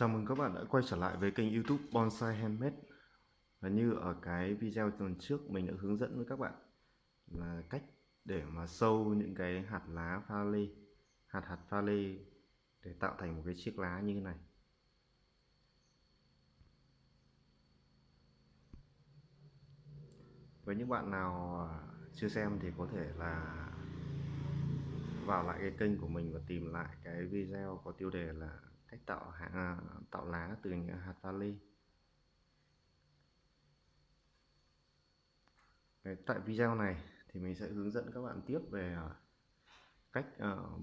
Chào mừng các bạn đã quay trở lại với kênh youtube Bonsai Handmade. Và như ở cái video tuần trước, mình đã hướng dẫn với các bạn là cách để mà sâu những cái hạt lá pha lê, hạt hạt pha lê để tạo thành một cái chiếc lá như thế này. Với những bạn nào à, chưa xem thì có thể là vào lại cái kênh của mình và tìm lại cái video có tiêu đề là cách tạo hạt, à, tạo lá từ à, những hạt vali tại video này thì mình sẽ hướng dẫn các bạn tiếp về à, cách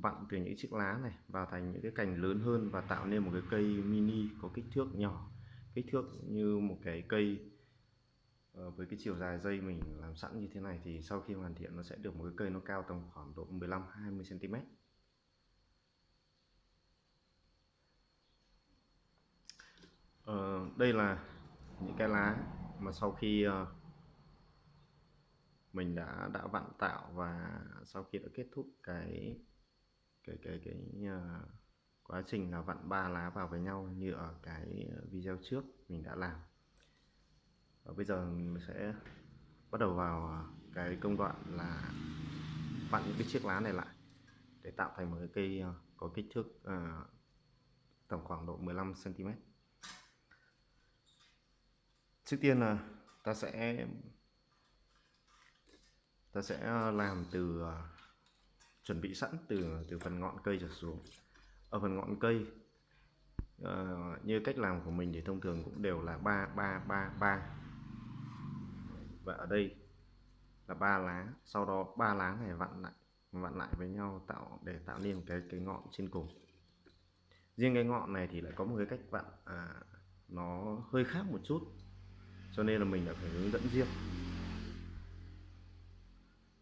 vặn từ những chiếc lá này vào thành những cái cành lớn hơn và tạo nên một cái cây mini có kích thước nhỏ. Kích thước như một cái cây ờ, với cái chiều dài dây mình làm sẵn như thế này thì sau khi hoàn thiện nó sẽ được một cái cây nó cao tầm khoảng độ 15 20 cm Ờ, đây là những cái lá mà sau khi ờ, mình đã đã vặn tạo và sau khi đã kết thúc cái cái cái cái uh, quá trình là vặn ba lá vào với nhau như ở cái video trước mình đã làm. Và bây giờ mình sẽ bắt đầu vào ờ, cái công đoạn là vặn những cái chiếc lá này lại để tạo thành một cái cây có kích thước uh, tổng khoảng độ 15 cm trước tiên là ta sẽ ta sẽ ờ, làm từ ờ, chuẩn bị sẵn từ từ phần ngọn cây trở xuống. Ở phần ngọn cây uh, như cách làm của mình thì thông thường cũng đều là ba ba ba ba. Và ở đây là ba lá sau đó ba lá này vặn lại vặn lại với nhau tạo để tạo nên cái cái ngọn trên cùng. Riêng cái ngọn này thì lại có một cái cách vặn à, nó hơi khác một chút cho nên là mình đã phải hướng dẫn riêng.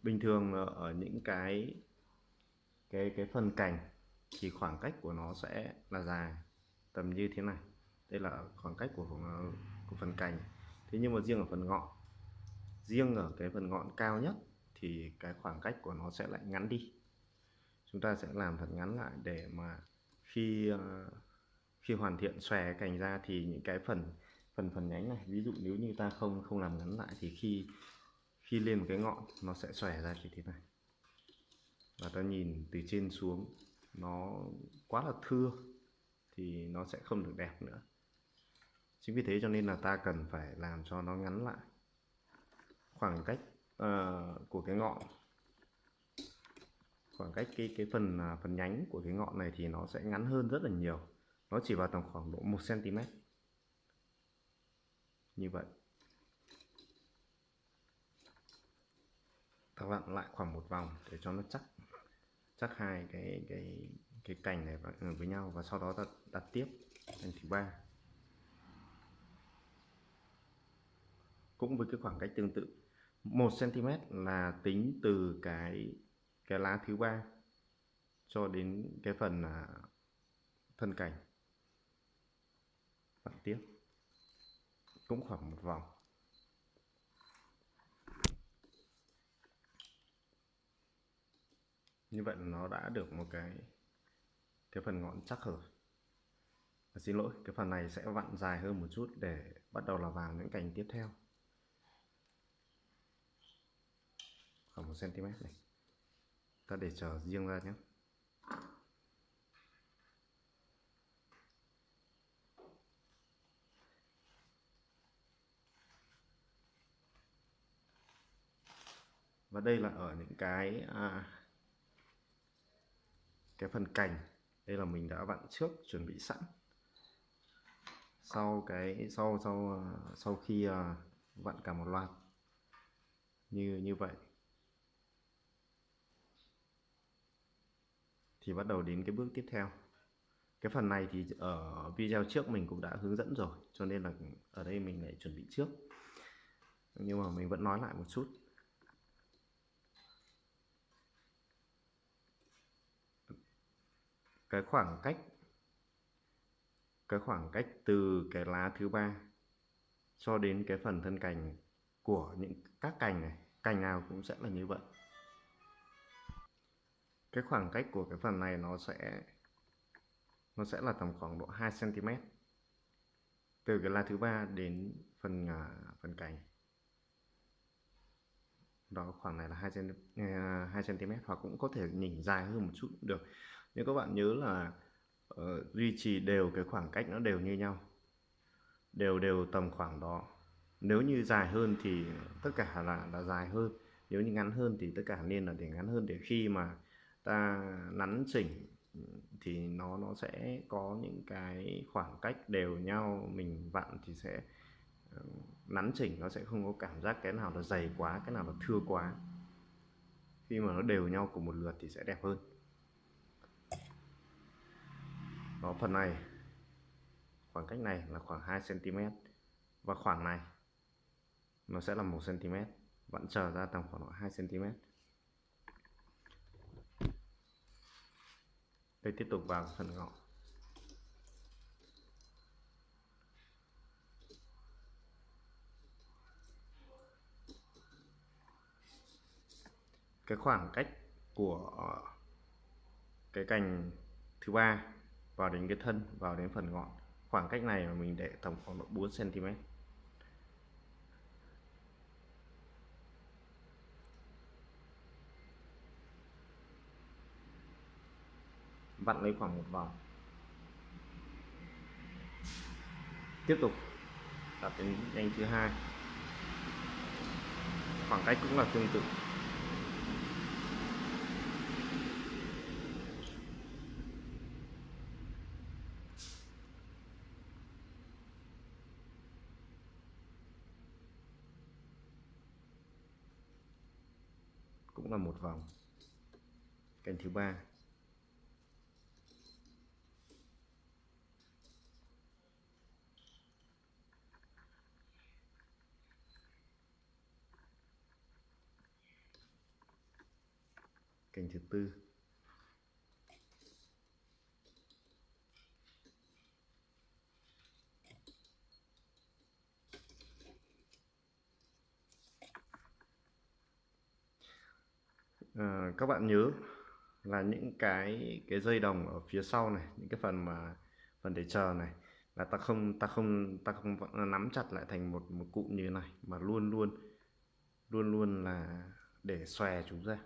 Bình thường ở những cái cái cái phần cành thì khoảng cách của nó sẽ là dài, tầm như thế này. Đây là khoảng cách của của phần cành. Thế nhưng mà riêng ở phần ngọn, riêng ở cái phần ngọn cao nhất thì cái khoảng cách của nó sẽ lại ngắn đi. Chúng ta sẽ làm thật ngắn lại để mà khi ờ, khi hoàn thiện xòe cành ra thì những cái phần phần phần nhánh này. Ví dụ nếu như ta không không làm ngắn lại thì khi khi lên một cái ngọn nó sẽ xòe ra như thế này. Và ta nhìn từ trên xuống nó quá là thưa thì nó sẽ không được đẹp nữa. Chính vì thế cho nên là ta cần phải làm cho nó ngắn lại. Khoảng cách uh, của cái ngọn khoảng cách cái cái phần uh, phần nhánh của cái ngọn này thì nó sẽ ngắn hơn rất là nhiều. Nó chỉ vào tầm khoảng độ 1 cm như vậy. Ta vặn lại khoảng một vòng để cho nó chắc chắc hai cái cái cái cành này ừ, với nhau và sau đó ta đặt tiếp cành thứ ba. Cũng với cái khoảng cách tương tự 1 cm là tính từ cái cái lá thứ ba cho đến cái phần là thân cành. Vặn tiếp cũng khoảng một vòng. Như vậy là nó đã được một cái cái phần ngọn chắc rồi. À, xin lỗi cái phần này sẽ vặn dài hơn một chút để bắt đầu là vào những cành tiếp theo. Khoảng một cm này. Ta để chờ riêng ra nhé. Và đây là ở những cái à, cái phần cành. Đây là mình đã vặn trước chuẩn bị sẵn. Sau cái sau sau à, sau khi à, vặn cả một loạt. Như như vậy. Thì bắt đầu đến cái bước tiếp theo. Cái phần này thì ở video trước mình cũng đã hướng dẫn rồi cho nên là ở đây mình lại chuẩn bị trước. Nhưng mà mình vẫn nói lại một chút. Cái khoảng cách cái khoảng cách từ cái lá thứ ba cho đến cái phần thân cành của những các cành này cành nào cũng sẽ là như vậy. Cái khoảng cách của cái phần này nó sẽ nó sẽ là tầm khoảng độ 2 cm từ cái lá thứ ba đến phần uh, phần cành. Đó khoảng này là 2 cm 2 cm hoặc cũng có thể nhỉnh dài hơn một chút cũng được nhưng các bạn nhớ là uh, duy trì đều cái khoảng cách nó đều như nhau đều đều tầm khoảng đó. Nếu như dài hơn thì tất cả là là dài hơn. Nếu như ngắn hơn thì tất cả nên là để ngắn hơn để khi mà ta nắn chỉnh thì nó nó sẽ có những cái khoảng cách đều nhau. Mình vặn thì sẽ ờ, nắn chỉnh nó sẽ không có cảm giác cái nào là dày quá cái nào là thưa quá. Khi mà nó đều nhau cùng một lượt thì sẽ đẹp hơn. Đó phần này. Khoảng cách này là khoảng 2 cm và khoảng này, nó sẽ là 1 cm vẫn trở ra tầm khoảng 2 cm đây tiếp tục vào phần ngọn. Cái khoảng cách của cái cành thứ ba vào đến cái thân, vào đến phần ngọn. Khoảng cách này mà mình để tầm khoảng độ 4 cm vặn lấy khoảng một vòng. Tiếp tục đặt đến nhanh thứ hai. Khoảng cách cũng là tương tự. Cũng một vòng. Cành thứ ba. Cành thứ tư à, các bạn nhớ là những cái cái dây đồng ở phía sau này, những cái phần mà, phần để chờ này, là ta không ta không ta không nắm chặt lại thành một một cụm như thế này, mà luôn luôn luôn luôn là để xòe chúng ra,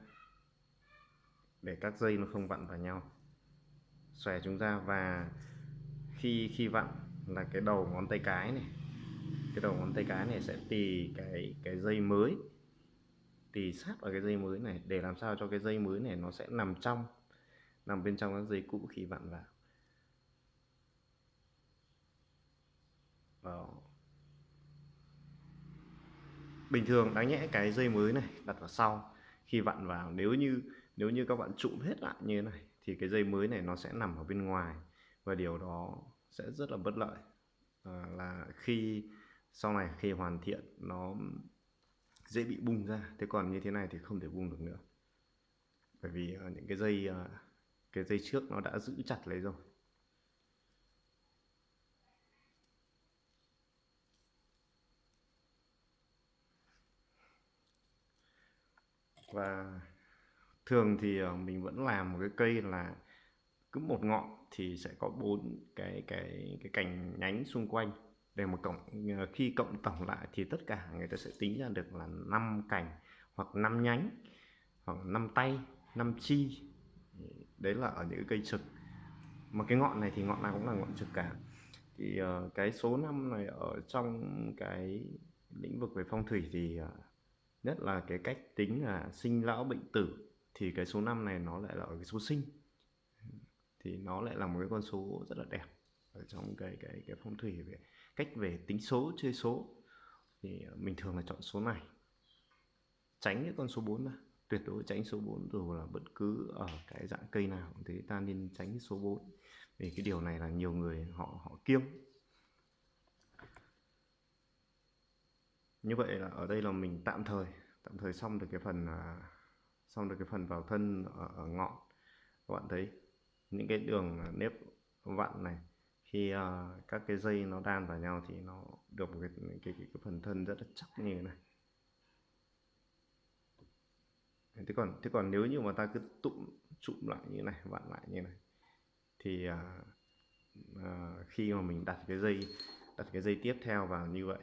để các dây nó không vặn vào nhau. Xòe chúng ra và khi khi vặn là cái đầu ngón tay cái này, cái đầu ngón tay cái này sẽ tì cái cái dây mới thì sát vào cái dây mới này để làm sao cho cái dây mới này nó sẽ nằm trong nằm bên trong các dây cũ khi vặn vào Đó. bình thường đáng nhẽ cái dây mới này đặt vào sau khi vặn vào nếu như nếu như các bạn trụm hết lại như thế này thì cái dây mới này nó sẽ nằm ở bên ngoài và điều đó sẽ rất là bất lợi à, là khi sau này khi hoàn thiện nó dễ bị bung ra. Thế còn như thế này thì không thể bung được nữa. Bởi vì ờ, những cái dây ờ, cái dây trước nó đã giữ chặt lấy rồi. Và thường thì ờ, mình vẫn làm một cái cây là cứ một ngọn thì sẽ có bốn cái cái cái cành nhánh xung quanh để mà cộng ờ, khi cộng tổng lại thì tất cả người ta sẽ tính ra được là 5 cành hoặc 5 nhánh hoặc 5 tay 5 chi. Đấy là ở những cây trực. Mà cái ngọn này thì ngọn nào cũng là ngọn trực cả. Thì uh, cái số năm này ở trong cái lĩnh vực về phong thủy thì uh, nhất là cái cách tính là sinh lão bệnh tử thì cái số năm này nó lại là ở cái số sinh. Thì nó lại là một cái con số rất là đẹp ở trong cái cái cái phong thủy về cách về tính số chơi số thì ờ, mình thường là chọn số này. Tránh cái con số 4 ra tuyệt đối tránh số 4 dù là bất cứ ở cái dạng cây nào thì ta nên tránh số 4 vì cái điều này là nhiều người họ họ kiêng. Như vậy là ở đây là mình tạm thời tạm thời xong được cái phần à, xong được cái phần vào thân ở, ở ngọn các bạn thấy. Những cái đường à, nếp vặn này khi uh, các cái dây nó đan vào nhau thì nó được một cái, cái, cái, cái phần thân rất là chắc như thế này. Thế còn thế còn nếu như mà ta cứ tụm trụm lại như này vặn lại như này thì uh, uh, khi mà mình đặt cái dây đặt cái dây tiếp theo vào như vậy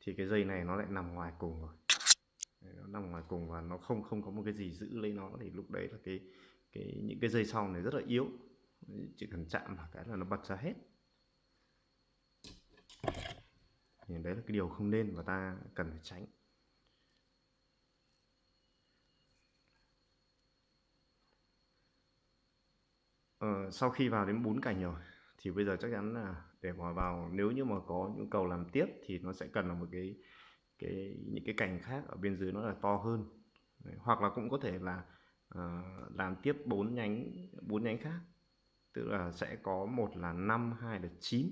thì cái dây này nó lại nằm ngoài cùng rồi. Nó nằm ngoài cùng và nó không không có một cái gì giữ lấy nó thì lúc đấy là cái cái những cái dây sau này rất là yếu chỉ cần chạm vào cái là nó bật ra hết. Thì đấy là cái điều không nên và ta cần phải tránh. Ờ, sau khi vào đến bốn cành rồi thì bây giờ chắc chắn là để mà vào nếu như mà có nhu cầu làm tiếp thì nó sẽ cần là một cái cái những cái cành khác ở bên dưới nó là to hơn. Đấy, hoặc là cũng có thể là uh, làm tiếp bốn nhánh bốn nhánh khác tức là sẽ có một là năm hai là chín.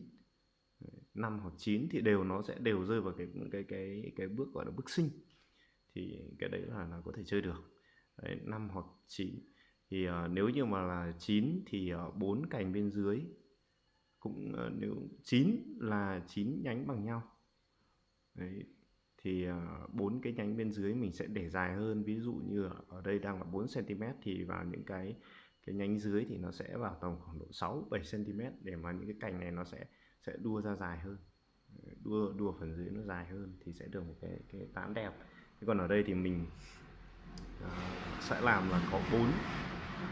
Năm hoặc chín thì đều nó sẽ đều rơi vào cái cái cái cái bước gọi là bước sinh. Thì cái đấy là là có thể chơi được. Đấy, 5 hoặc 9 thì uh, nếu như mà là 9 thì ờ, bốn uh, cành bên dưới cũng uh, nếu 9 là 9 nhánh bằng nhau. Đấy, thì bốn uh, cái nhánh bên dưới mình sẽ để dài hơn. Ví dụ như ở đây đang là 4 cm thì vào những cái cái nhánh dưới thì nó sẽ vào tầm khoảng độ 6 7 cm để mà những cái cành này nó sẽ sẽ đua ra dài hơn. Đua đua phần dưới nó dài hơn thì sẽ được một cái cái tán đẹp. Thế còn ở đây thì mình uh, sẽ làm là có bốn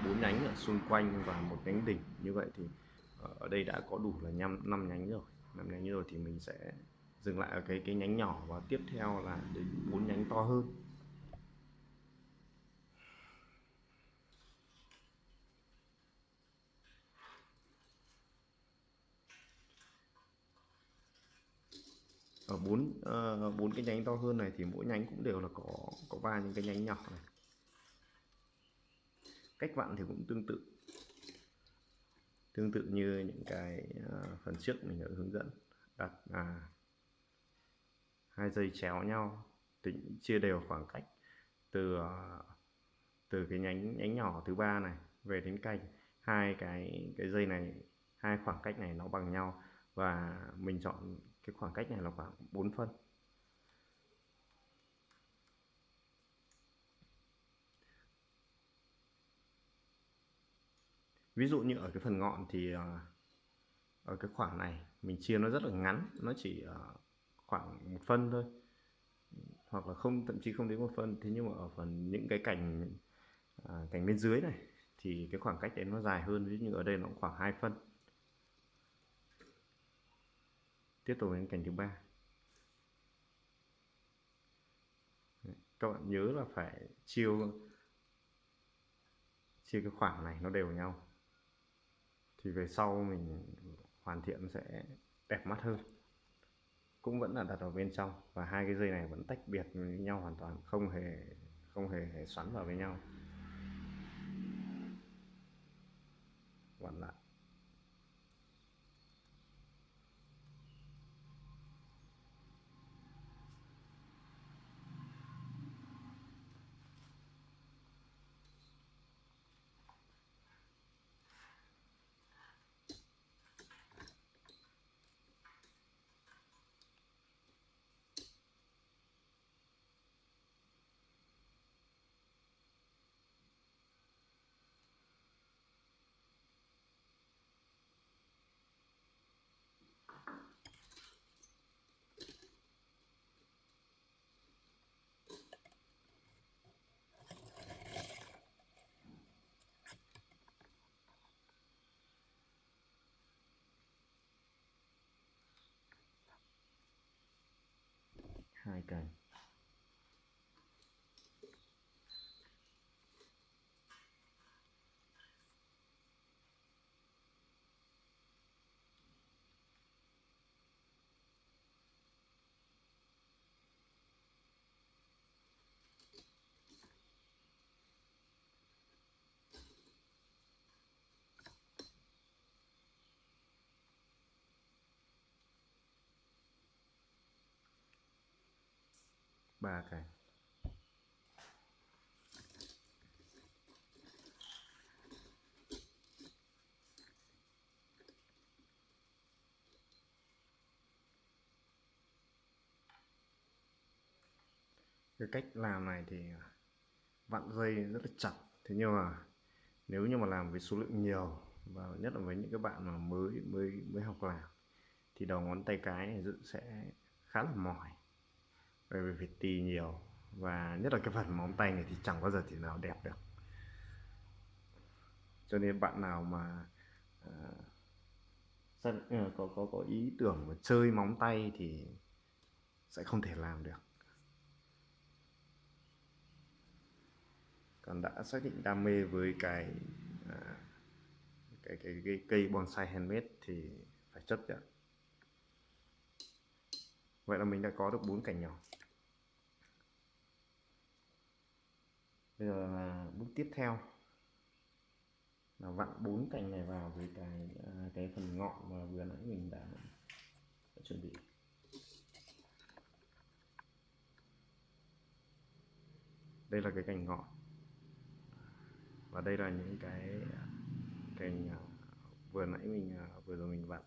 bốn nhánh ở xung quanh và một nhánh đỉnh. Như vậy thì ờ, ở đây đã có đủ là năm năm nhánh rồi. Năm nhánh rồi thì mình sẽ dừng lại ở cái cái nhánh nhỏ và tiếp theo là đến bốn nhánh to hơn. Ở bốn ờ, bốn cái nhánh to hơn này thì mỗi nhánh cũng đều là có có ba những cái nhánh nhỏ này. Cách vặn thì cũng tương tự. Tương tự như những cái ờ, phần trước mình đã hướng dẫn. Đặt à, hai dây chéo nhau tính chia đều khoảng cách từ ờ, từ cái nhánh nhánh nhỏ thứ ba này về đến cành. Hai cái cái dây này hai khoảng cách này nó bằng nhau và mình chọn cái khoảng cách này là khoảng 4 phân. Ví dụ như ở cái phần ngọn thì ờ, ở cái khoảng này mình chia nó rất là ngắn nó chỉ ờ, khoảng một phân thôi. Hoặc là không thậm chí không đến một phân. Thế nhưng mà ở phần những cái cành à, cành bên dưới này thì cái khoảng cách đấy nó dài hơn. Ví dụ như ở đây nó khoảng hai phân. Tiếp tục đến cành thứ ba. Các bạn nhớ là phải chiêu chia cái khoảng này nó đều nhau. Thì về sau mình hoàn thiện sẽ đẹp mắt hơn. Cũng vẫn là đặt vào bên trong và hai cái dây này vẫn tách biệt với nhau hoàn toàn không hề không hề, hề xoắn vào với nhau. Bạn lại hai cành ba cái. Cái cách làm này thì vặn dây rất là chặt. Thế nhưng mà nếu như mà làm với số lượng nhiều, và nhất là với những cái bạn mà mới mới mới học làm thì đầu ngón tay cái này sẽ khá là mỏi bởi vì phải tì nhiều. Và nhất là cái phần móng tay này thì chẳng bao giờ thì nào đẹp được. Cho nên bạn nào mà uh, có có có ý tưởng mà chơi móng tay thì sẽ không thể làm được. Còn đã xác định đam mê với cái uh, cái, cái, cái cây bonsai handmade thì phải chấp nhận vậy là mình đã có được bốn cành nhỏ. Bây giờ là bước tiếp theo. Là vặn bốn cành này vào với cái à, cái phần ngọn mà vừa nãy mình đã, đã chuẩn bị. Đây là cái cành ngọn. Và đây là những cái à, cành à, vừa nãy mình vừa rồi mình vặn.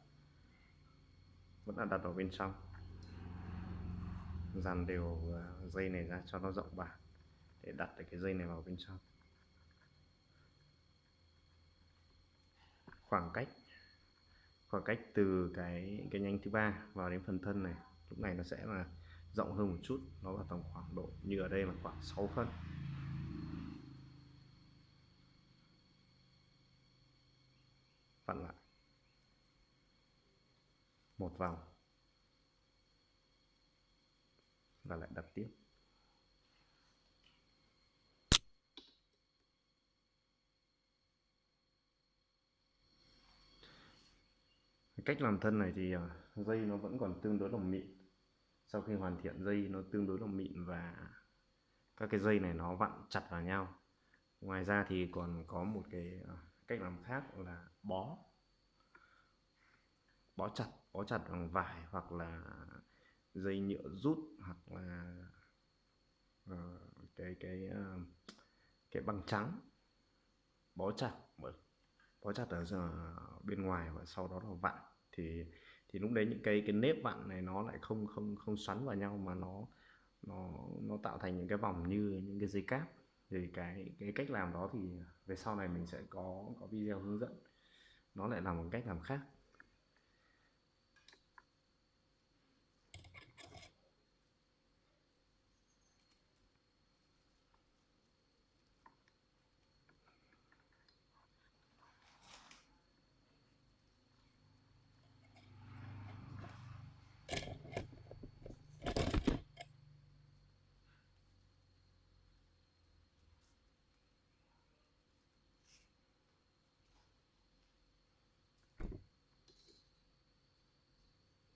Vẫn là đặt vào bên trong dàn đều à, dây này ra cho nó rộng bản để đặt cái dây này vào bên trong. Khoảng cách khoảng cách từ cái cái nhánh thứ ba vào đến phần thân này, lúc này nó sẽ là rộng hơn một chút, nó vào tầm khoảng độ như ở đây là khoảng 6 phân. Vặn lại. Một vòng. Và lại đặt tiếp. Cách làm thân này thì à, dây nó vẫn còn tương đối là mịn. Sau khi hoàn thiện dây, nó tương đối là mịn và các cái dây này nó vặn chặt vào nhau. Ngoài ra thì còn có một cái à, cách làm khác là bó. Bó chặt bó chặt bằng vải hoặc là dây nhựa rút hoặc là uh, cái cái uh, cái băng trắng bó chặt bó chặt ở bên ngoài và sau đó là vặn. Thì thì lúc đấy những cái cái nếp vặn này nó lại không không không xoắn vào nhau mà nó nó nó tạo thành những cái vòng như những cái dây cáp. Thì cái cái cách làm đó thì về sau này mình sẽ có có video hướng dẫn. Nó lại là một cách làm khác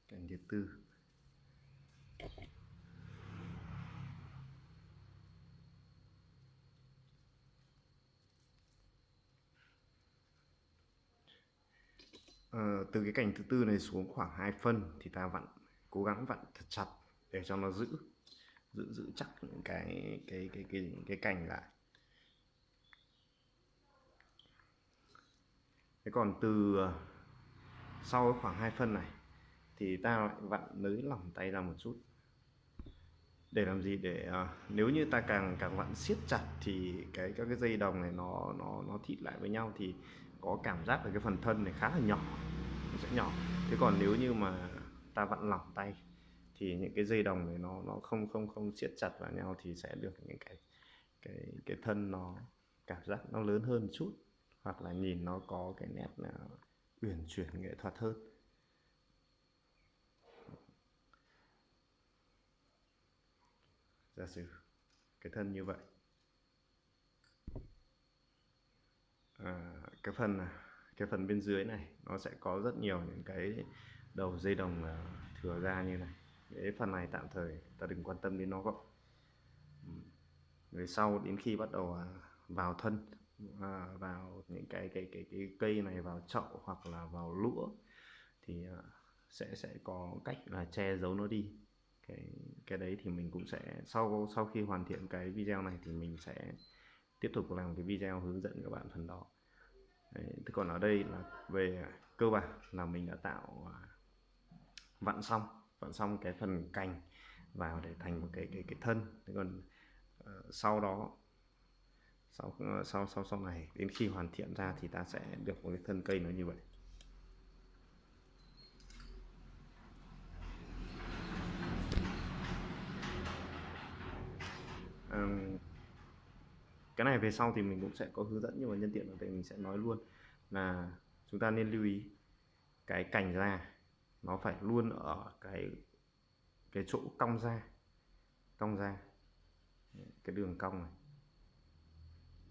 cành thứ tư. À, từ cái cành thứ tư này xuống khoảng 2 phân thì ta vặn cố gắng vặn thật chặt để cho nó giữ giữ giữ chắc những cái cái cái cái cái cành lại. Thế còn từ ờ, sau khoảng 2 phân này thì ta lại vặn nới lỏng tay ra một chút. Để làm gì? Để uh, nếu như ta càng càng vặn siết chặt thì cái các cái dây đồng này nó nó nó thít lại với nhau thì có cảm giác là cái phần thân này khá là nhỏ nó sẽ nhỏ. Thế còn nếu như mà ta vặn lỏng tay thì những cái dây đồng này nó nó không không không siết chặt vào nhau thì sẽ được những cái cái cái thân nó cảm giác nó lớn hơn một chút hoặc là nhìn nó có cái nét là uyển chuyển nghệ thuật hơn. Giả sử cái thân như vậy. À, cái phần cái phần bên dưới này nó sẽ có rất nhiều những cái đầu dây đồng à, thừa ra như này. Cái phần này tạm thời ta đừng quan tâm đến nó gọn người sau đến khi bắt đầu à, vào thân à, vào những cái cái cái cái cây này vào chậu hoặc là vào lũa thì sẽ sẽ có cách là che giấu nó đi cái cái đấy thì mình cũng sẽ sau sau khi hoàn thiện cái video này thì mình sẽ tiếp tục làm cái video hướng dẫn các bạn phần đó. Đấy, thế còn ở đây là về cơ bản là mình đã tạo à, vặn xong vặn xong cái phần cành vào để thành một cái cái cái thân. Thế còn uh, sau đó sau ờ, sau sau sau này đến khi hoàn thiện ra thì ta sẽ được một cái thân cây nó như vậy. Cái này về sau thì mình cũng sẽ có hướng dẫn nhưng mà nhân tiện ở đây mình sẽ nói luôn là chúng ta nên lưu ý cái cành ra nó phải luôn ở cái cái chỗ cong ra cong ra cái đường cong này.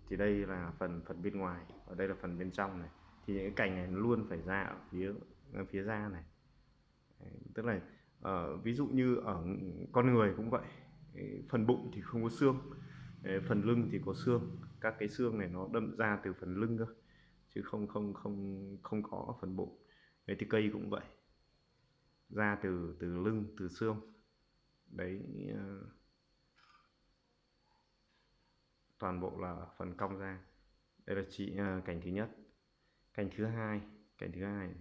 Thì đây là phần phần bên ngoài ở đây là phần bên trong này. Thì những cái cành này luôn phải ra ở phía ở phía ra này. Tức là uh, ví dụ như ở con người cũng vậy phần bụng thì không có xương phần lưng thì có xương. Các cái xương này nó đâm ra từ phần lưng cơ, chứ không không không không có phần bụng. Đấy thì cây cũng vậy, ra từ từ lưng, từ xương. Đấy ờ, toàn bộ là phần cong ra đây là chỉ ờ, cảnh cành thứ nhất. Cành thứ hai cành thứ hai.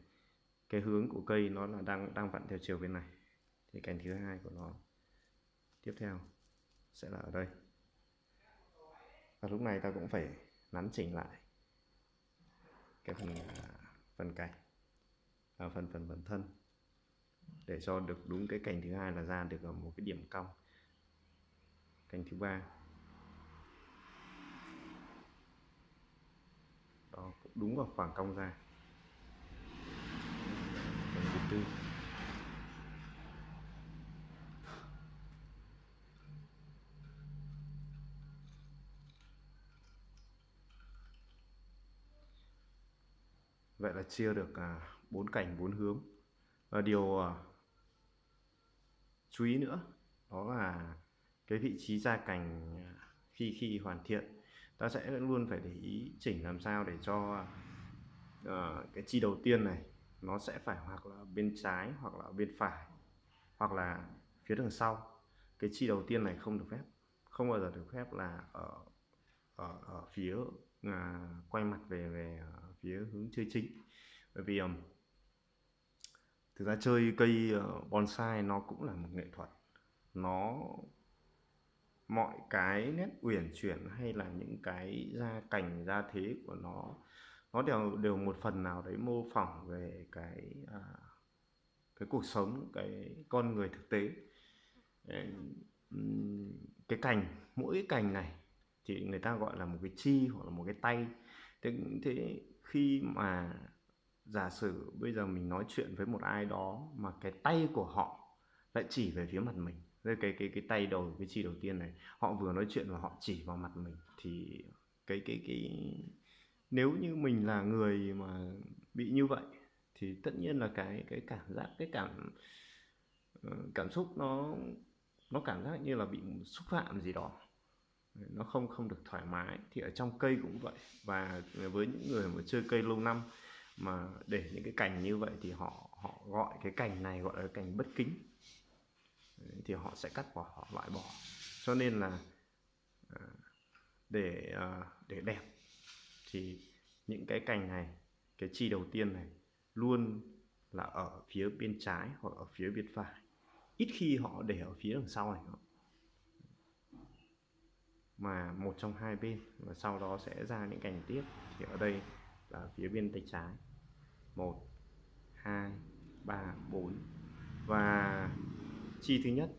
Cái hướng của cây nó là đang đang vặn theo chiều bên này. Thì cành thứ hai của nó tiếp theo, sẽ là ở đây. Và lúc này ta cũng phải nắn chỉnh lại cái phần à, phần cành và phần phần phần thân. Để cho được đúng cái cành thứ hai là ra được ở một cái điểm cong. Cành thứ ba. Đó, cũng đúng vào khoảng cong ra. Cành thứ tư. Vậy là chia được à, bốn cảnh bốn hướng. Và điều à, chú ý nữa đó là cái vị trí gia cảnh à, khi khi hoàn thiện. Ta sẽ luôn phải để ý chỉnh làm sao để cho uh, cái chi đầu tiên này nó sẽ phải hoặc là bên trái hoặc là bên phải hoặc là phía đằng sau. Cái chi đầu tiên này không được phép không bao giờ được phép là ở ở, ở phía uh, quay mặt về về phía hướng chơi chính. Bởi vì um, thực ra chơi cây ờ, bonsai nó cũng là một nghệ thuật. Nó mọi cái nét uyển chuyển hay là những cái gia cảnh gia thế của nó nó đều đều một phần nào đấy mô phỏng về cái à, cái cuộc sống cái con người thực tế. Cái cành mỗi cái cành này thì người ta gọi là một cái chi hoặc là một cái tay. Thế, thế khi mà giả sử bây giờ mình nói chuyện với một ai đó mà cái tay của họ lại chỉ về phía mặt mình, cái cái cái cái tay đầu, cái chi đầu tiên này, họ vừa nói chuyện và họ chỉ vào mặt mình, thì cái cái cái, nếu như mình là người mà bị như vậy, thì tất nhiên là cái cái cảm giác, cái cảm ờ, cảm xúc nó nó cảm giác như là bị xúc phạm gì đó nó không không được thoải mái, thì ở trong cây cũng vậy. Và với những người mà chơi cây lâu năm mà để những cái cành như vậy thì họ họ gọi cái cành này gọi là cành bất kính. Thì họ sẽ cắt bỏ, họ loại bỏ. Cho nên là à, để à, để đẹp thì những cái cành này, cái chi đầu tiên này luôn là ở phía bên trái hoặc ở phía bên phải. Ít khi họ để ở phía đằng sau này mà một trong hai bên và sau đó sẽ ra những cành tiếp. Thì ở đây là phía bên tay trái. Một hai ba bốn. Và chi thứ nhất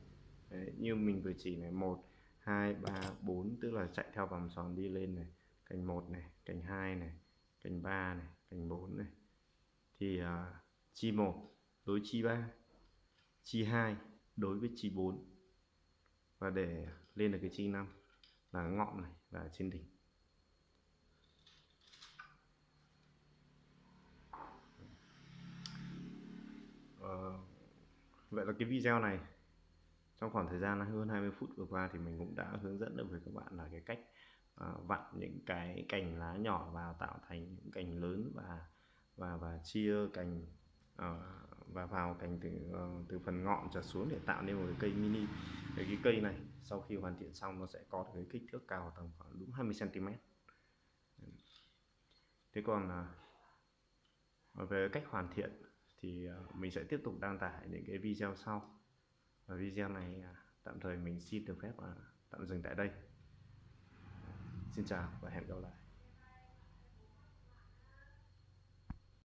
Đấy, như mình vừa chỉ này một hai ba bốn tức là chạy theo vòng tròn đi lên này. Cành một này cành hai này cành ba này cành bốn này. Thì uh, chi một đối chi ba chi hai đối với chi 4 và để lên được cái chi 5 là ngọn này là trên đỉnh. Ờ, vậy là cái video này trong khoảng thời gian hơn 20 phút vừa qua thì mình cũng đã hướng dẫn được với các bạn là cái cách uh, vặn những cái cành lá nhỏ vào tạo thành những cành lớn và và và chia cành uh, và vào cành từ uh, từ phần ngọn trở xuống để tạo nên một cái cây mini. Cái, cái cây này sau khi hoàn thiện xong nó sẽ có cái kích thước cao tầm khoảng đúng 20 cm thế còn à, về cách hoàn thiện thì à, mình sẽ tiếp tục đăng tải những cái video sau. Và video này à, tạm thời mình xin được phép tạm dừng tại đây. Xin chào và hẹn gặp lại.